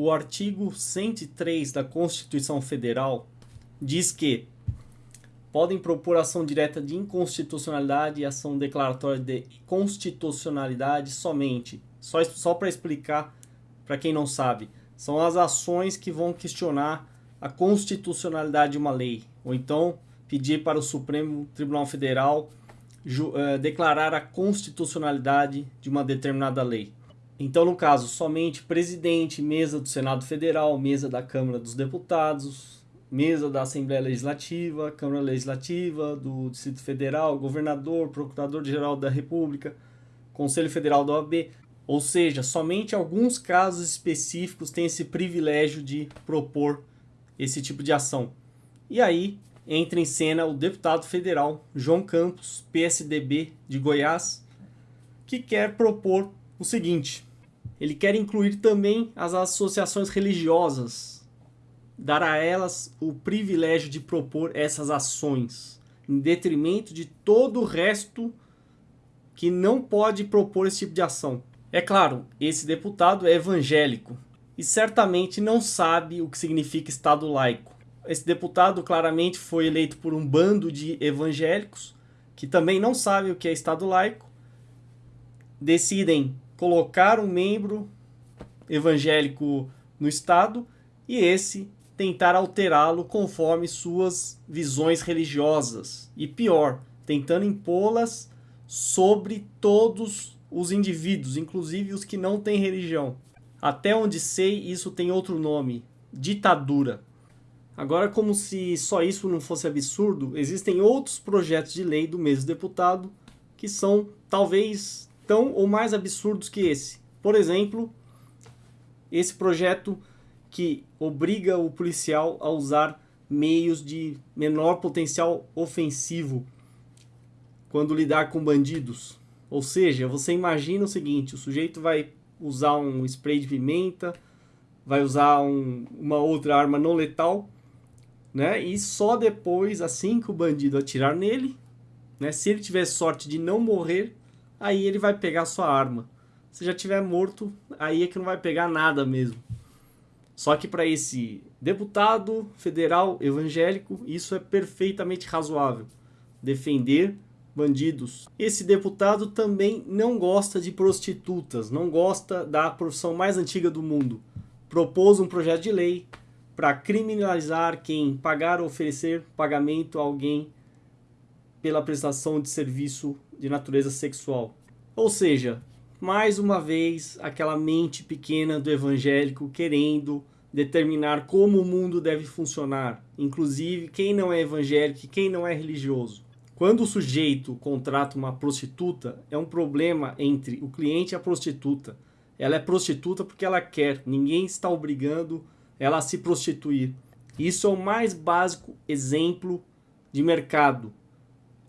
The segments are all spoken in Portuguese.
o artigo 103 da Constituição Federal diz que podem propor ação direta de inconstitucionalidade e ação declaratória de constitucionalidade somente. Só, só para explicar para quem não sabe, são as ações que vão questionar a constitucionalidade de uma lei, ou então pedir para o Supremo Tribunal Federal uh, declarar a constitucionalidade de uma determinada lei. Então, no caso, somente presidente, mesa do Senado Federal, mesa da Câmara dos Deputados, mesa da Assembleia Legislativa, Câmara Legislativa, do Distrito Federal, governador, procurador-geral da República, Conselho Federal da OAB, ou seja, somente alguns casos específicos têm esse privilégio de propor esse tipo de ação. E aí entra em cena o deputado federal João Campos, PSDB de Goiás, que quer propor o seguinte: ele quer incluir também as associações religiosas, dar a elas o privilégio de propor essas ações, em detrimento de todo o resto que não pode propor esse tipo de ação. É claro, esse deputado é evangélico e certamente não sabe o que significa Estado laico. Esse deputado claramente foi eleito por um bando de evangélicos que também não sabem o que é Estado laico, decidem colocar um membro evangélico no Estado e esse tentar alterá-lo conforme suas visões religiosas. E pior, tentando impô-las sobre todos os indivíduos, inclusive os que não têm religião. Até onde sei, isso tem outro nome: ditadura. Agora, como se só isso não fosse absurdo, existem outros projetos de lei do mesmo deputado que são talvez tão ou mais absurdos que esse. Por exemplo, esse projeto que obriga o policial a usar meios de menor potencial ofensivo quando lidar com bandidos. Ou seja, você imagina o seguinte, o sujeito vai usar um spray de pimenta, vai usar um, uma outra arma não letal, né? E só depois, assim que o bandido atirar nele, né? Se ele tiver sorte de não morrer, aí ele vai pegar sua arma. Se já tiver morto, aí é que não vai pegar nada mesmo. Só que para esse deputado federal evangélico, isso é perfeitamente razoável. Defender bandidos. Esse deputado também não gosta de prostitutas, não gosta da profissão mais antiga do mundo. Propôs um projeto de lei para criminalizar quem pagar ou oferecer pagamento a alguém pela prestação de serviço de natureza sexual. Ou seja, mais uma vez aquela mente pequena do evangélico querendo determinar como o mundo deve funcionar, inclusive quem não é evangélico e quem não é religioso. Quando o sujeito contrata uma prostituta, é um problema entre o cliente e a prostituta. Ela é prostituta porque ela quer, ninguém está obrigando ela a se prostituir. Isso é o mais básico exemplo de mercado.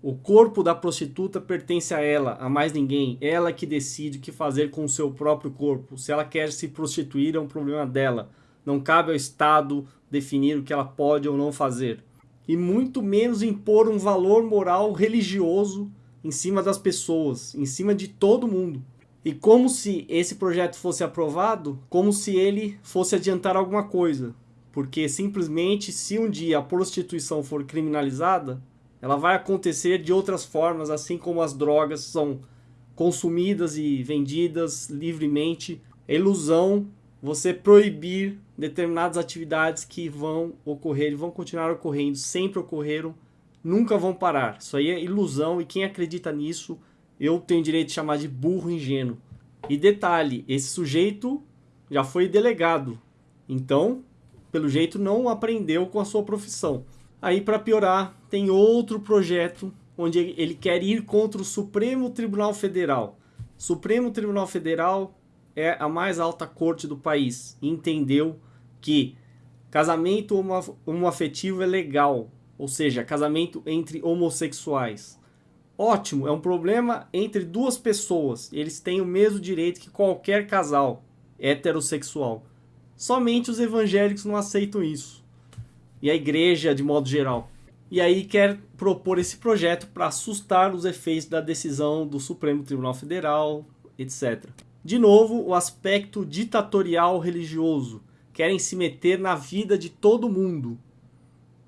O corpo da prostituta pertence a ela, a mais ninguém. Ela que decide o que fazer com o seu próprio corpo. Se ela quer se prostituir, é um problema dela. Não cabe ao Estado definir o que ela pode ou não fazer e muito menos impor um valor moral religioso em cima das pessoas, em cima de todo mundo. E como se esse projeto fosse aprovado, como se ele fosse adiantar alguma coisa. Porque simplesmente, se um dia a prostituição for criminalizada, ela vai acontecer de outras formas, assim como as drogas são consumidas e vendidas livremente. É ilusão você proibir determinadas atividades que vão ocorrer e vão continuar ocorrendo, sempre ocorreram, nunca vão parar. Isso aí é ilusão e quem acredita nisso, eu tenho direito de chamar de burro ingênuo. E detalhe, esse sujeito já foi delegado, então, pelo jeito, não aprendeu com a sua profissão. Aí, para piorar, tem outro projeto onde ele quer ir contra o Supremo Tribunal Federal. Supremo Tribunal Federal é a mais alta corte do país e entendeu que casamento homoafetivo é legal, ou seja, casamento entre homossexuais. Ótimo, é um problema entre duas pessoas. Eles têm o mesmo direito que qualquer casal heterossexual. Somente os evangélicos não aceitam isso. E a igreja, de modo geral. E aí quer propor esse projeto para assustar os efeitos da decisão do Supremo Tribunal Federal, etc. De novo, o aspecto ditatorial religioso querem se meter na vida de todo mundo,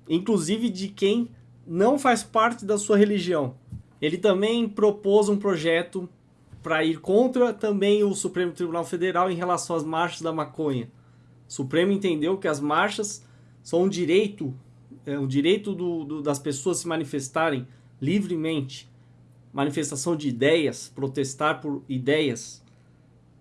inclusive de quem não faz parte da sua religião. Ele também propôs um projeto para ir contra também o Supremo Tribunal Federal em relação às marchas da maconha. O Supremo entendeu que as marchas são um direito, é um direito do, do, das pessoas se manifestarem livremente, manifestação de ideias, protestar por ideias.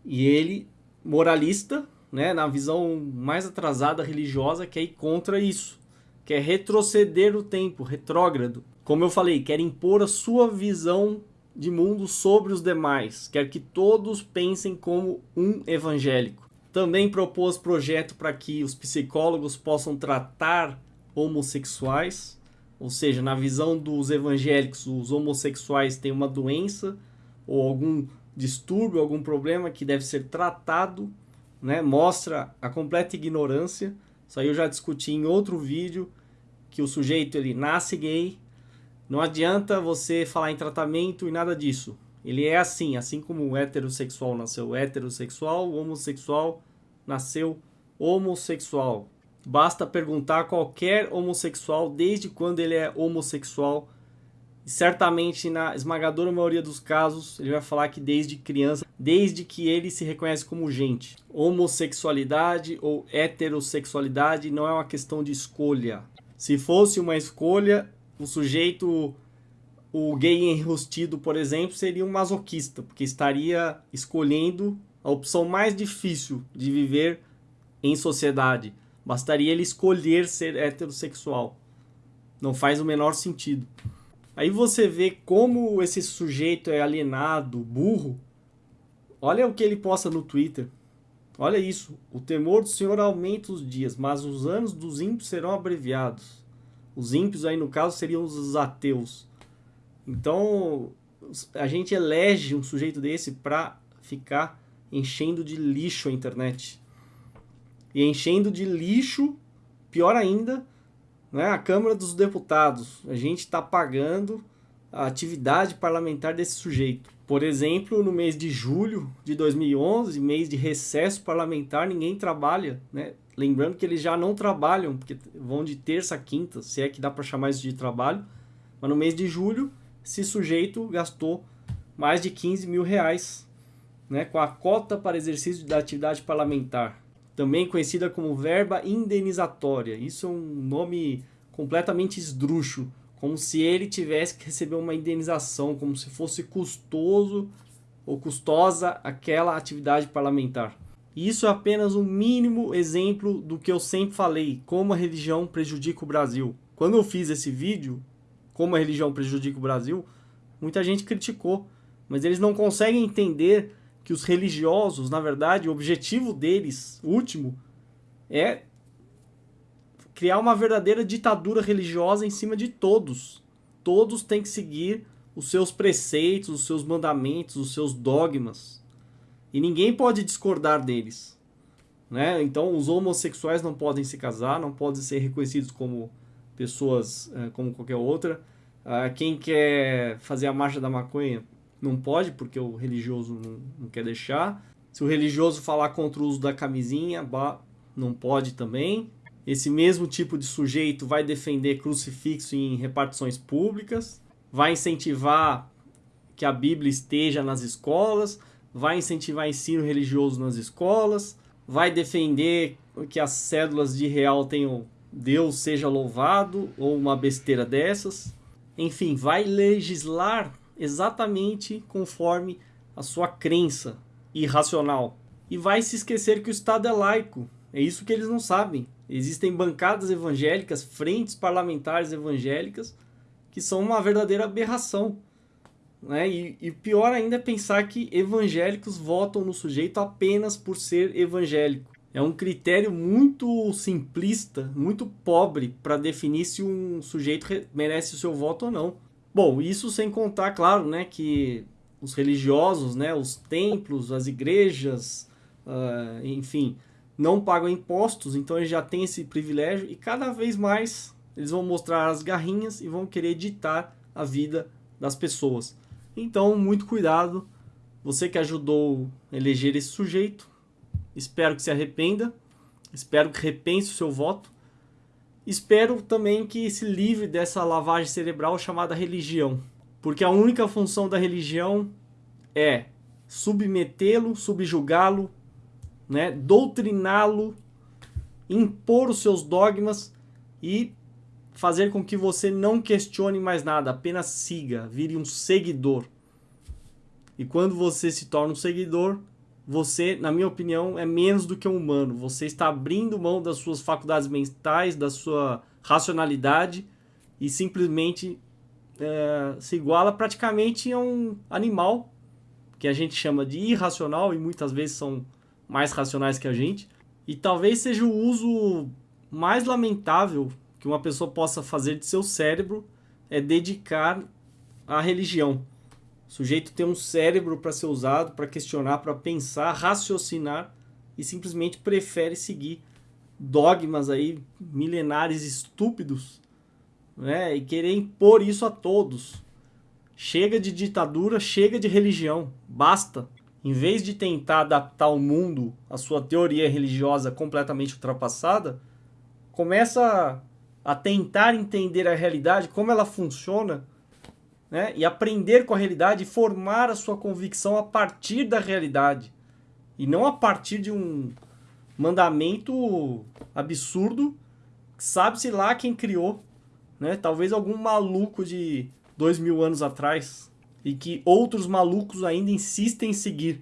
E ele, moralista, né, na visão mais atrasada religiosa, quer ir contra isso, quer retroceder o tempo, retrógrado. Como eu falei, quer impor a sua visão de mundo sobre os demais, quer que todos pensem como um evangélico. Também propôs projeto para que os psicólogos possam tratar homossexuais, ou seja, na visão dos evangélicos, os homossexuais têm uma doença ou algum distúrbio, algum problema que deve ser tratado, né? Mostra a completa ignorância. Isso aí eu já discuti em outro vídeo que o sujeito ele nasce gay, não adianta você falar em tratamento e nada disso. Ele é assim, assim como o heterossexual nasceu heterossexual, o homossexual nasceu homossexual. Basta perguntar a qualquer homossexual desde quando ele é homossexual. E certamente, na esmagadora maioria dos casos, ele vai falar que desde criança, desde que ele se reconhece como gente. Homossexualidade ou heterossexualidade não é uma questão de escolha. Se fosse uma escolha, o sujeito, o gay enrustido, por exemplo, seria um masoquista, porque estaria escolhendo a opção mais difícil de viver em sociedade. Bastaria ele escolher ser heterossexual. Não faz o menor sentido. Aí você vê como esse sujeito é alienado, burro. Olha o que ele posta no Twitter. Olha isso. O temor do Senhor aumenta os dias, mas os anos dos ímpios serão abreviados. Os ímpios aí no caso seriam os ateus. Então a gente elege um sujeito desse para ficar enchendo de lixo a internet. E enchendo de lixo, pior ainda, né, a Câmara dos Deputados. A gente está pagando a atividade parlamentar desse sujeito. Por exemplo, no mês de julho de 2011, mês de recesso parlamentar, ninguém trabalha, né? Lembrando que eles já não trabalham, porque vão de terça a quinta, se é que dá para chamar isso de trabalho. Mas no mês de julho, esse sujeito gastou mais de 15 mil reais né, com a cota para exercício da atividade parlamentar, também conhecida como verba indenizatória. Isso é um nome completamente esdrúxulo, como se ele tivesse que receber uma indenização, como se fosse custoso ou custosa aquela atividade parlamentar. Isso é apenas um mínimo exemplo do que eu sempre falei, como a religião prejudica o Brasil. Quando eu fiz esse vídeo, como a religião prejudica o Brasil, muita gente criticou, mas eles não conseguem entender que os religiosos, na verdade, o objetivo deles, último, é criar uma verdadeira ditadura religiosa em cima de todos. Todos têm que seguir os seus preceitos, os seus mandamentos, os seus dogmas. E ninguém pode discordar deles. Né? Então, os homossexuais não podem se casar, não podem ser reconhecidos como pessoas eh, como qualquer outra. Ah, quem quer fazer a marcha da maconha não pode, porque o religioso não, não quer deixar. Se o religioso falar contra o uso da camisinha, não pode também. Esse mesmo tipo de sujeito vai defender crucifixo em repartições públicas, vai incentivar que a Bíblia esteja nas escolas, vai incentivar ensino religioso nas escolas, vai defender que as cédulas de real tenham Deus seja louvado ou uma besteira dessas. Enfim, vai legislar exatamente conforme a sua crença irracional. E vai se esquecer que o Estado é laico. É isso que eles não sabem. Existem bancadas evangélicas, frentes parlamentares evangélicas, que são uma verdadeira aberração. Né? E, e pior ainda é pensar que evangélicos votam no sujeito apenas por ser evangélico. É um critério muito simplista, muito pobre para definir se um sujeito merece o seu voto ou não. Bom, isso sem contar, claro, né, que os religiosos, né, os templos, as igrejas, uh, enfim, não pagam impostos, então eles já têm esse privilégio e cada vez mais eles vão mostrar as garrinhas e vão querer ditar a vida das pessoas. Então, muito cuidado. Você que ajudou a eleger esse sujeito, espero que se arrependa. Espero que repense o seu voto. Espero também que se livre dessa lavagem cerebral chamada religião. Porque a única função da religião é submetê-lo, subjugá-lo, né, doutriná-lo, impor os seus dogmas e fazer com que você não questione mais nada, apenas siga, vire um seguidor. E quando você se torna um seguidor, você, na minha opinião, é menos do que um humano. Você está abrindo mão das suas faculdades mentais, da sua racionalidade e simplesmente é, se iguala praticamente a um animal que a gente chama de irracional e muitas vezes são mais racionais que a gente. E talvez seja o uso mais lamentável que uma pessoa possa fazer de seu cérebro é dedicar à religião. O sujeito tem um cérebro para ser usado, para questionar, para pensar, raciocinar e simplesmente prefere seguir dogmas aí milenares estúpidos, né? E querer impor isso a todos. Chega de ditadura, chega de religião, basta. Em vez de tentar adaptar o mundo à sua teoria religiosa completamente ultrapassada, começa a tentar entender a realidade, como ela funciona, né? e aprender com a realidade e formar a sua convicção a partir da realidade. E não a partir de um mandamento absurdo, sabe-se lá quem criou. Né? Talvez algum maluco de dois mil anos atrás. E que outros malucos ainda insistem em seguir.